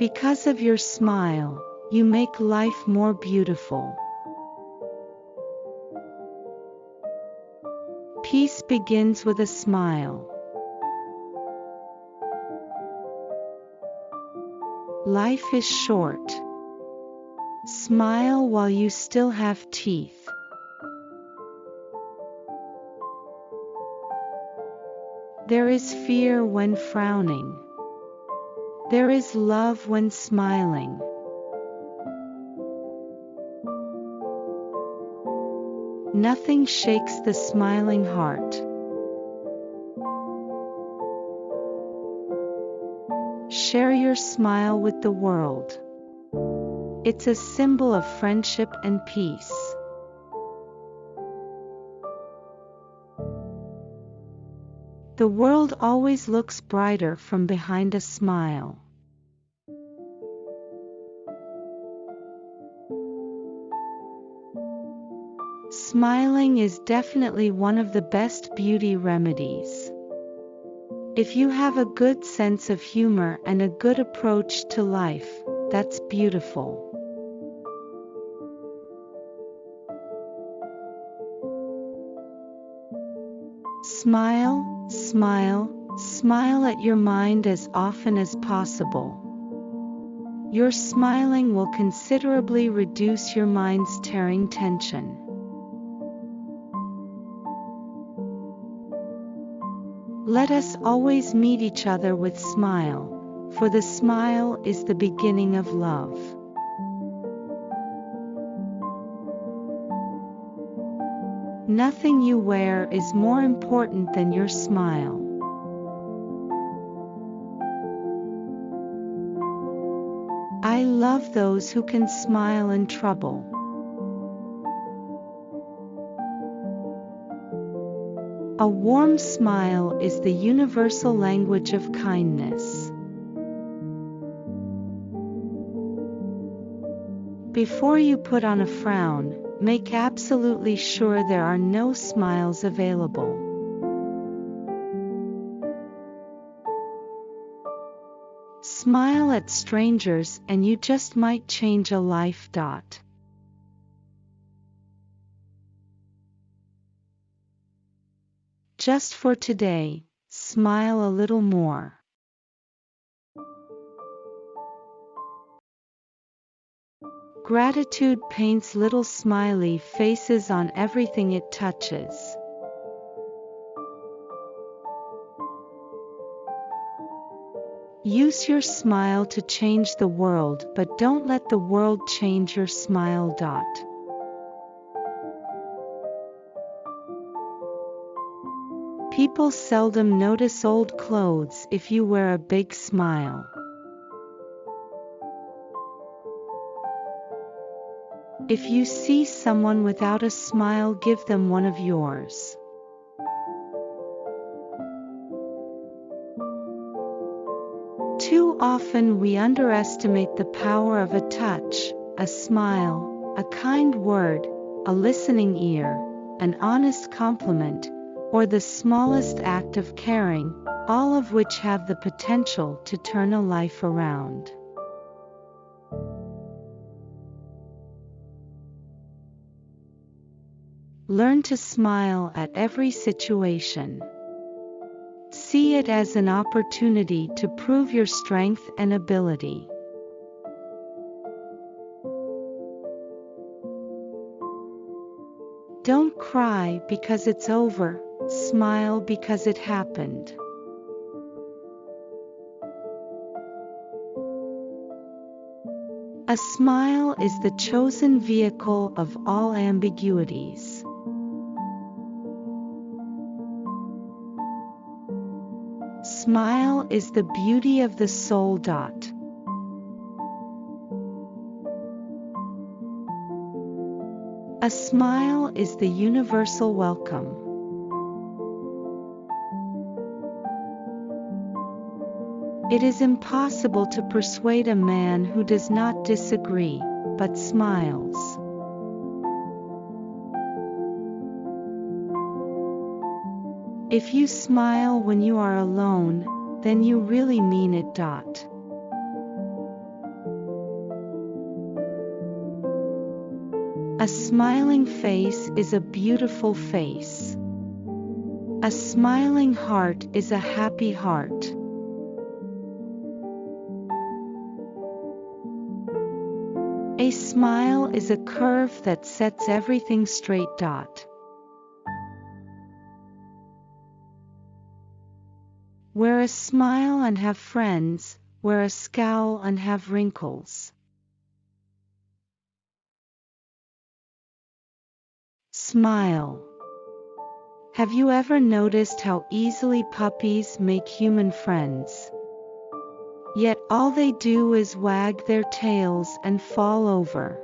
Because of your smile, you make life more beautiful. Peace begins with a smile. Life is short. Smile while you still have teeth. There is fear when frowning. There is love when smiling. Nothing shakes the smiling heart. Share your smile with the world. It's a symbol of friendship and peace. The world always looks brighter from behind a smile. Smiling is definitely one of the best beauty remedies. If you have a good sense of humor and a good approach to life, that's beautiful. Smile, smile, smile at your mind as often as possible. Your smiling will considerably reduce your mind's tearing tension. Let us always meet each other with smile, for the smile is the beginning of love. Nothing you wear is more important than your smile. I love those who can smile in trouble. A warm smile is the universal language of kindness. Before you put on a frown, make absolutely sure there are no smiles available. Smile at strangers and you just might change a life. Dot. Just for today, smile a little more. Gratitude paints little smiley faces on everything it touches. Use your smile to change the world, but don't let the world change your smile. Dot. People seldom notice old clothes if you wear a big smile. If you see someone without a smile, give them one of yours. Too often we underestimate the power of a touch, a smile, a kind word, a listening ear, an honest compliment, or the smallest act of caring, all of which have the potential to turn a life around. Learn to smile at every situation. See it as an opportunity to prove your strength and ability. Don't cry because it's over, smile because it happened. A smile is the chosen vehicle of all ambiguities. Smile is the beauty of the soul. Dot. A smile is the universal welcome. It is impossible to persuade a man who does not disagree, but smiles. If you smile when you are alone, then you really mean it. Dot. A smiling face is a beautiful face. A smiling heart is a happy heart. A smile is a curve that sets everything straight. Dot. Wear a smile and have friends, wear a scowl and have wrinkles. Smile. Have you ever noticed how easily puppies make human friends? Yet all they do is wag their tails and fall over.